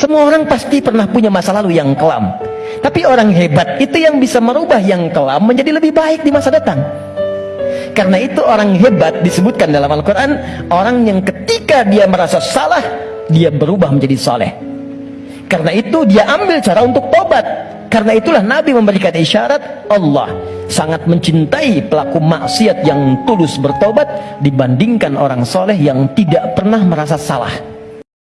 Semua orang pasti pernah punya masa lalu yang kelam. Tapi orang hebat itu yang bisa merubah yang kelam menjadi lebih baik di masa datang. Karena itu orang hebat disebutkan dalam Al-Quran Orang yang ketika dia merasa salah Dia berubah menjadi soleh. Karena itu dia ambil cara untuk tobat Karena itulah Nabi memberikan isyarat Allah sangat mencintai pelaku maksiat yang tulus bertobat Dibandingkan orang soleh yang tidak pernah merasa salah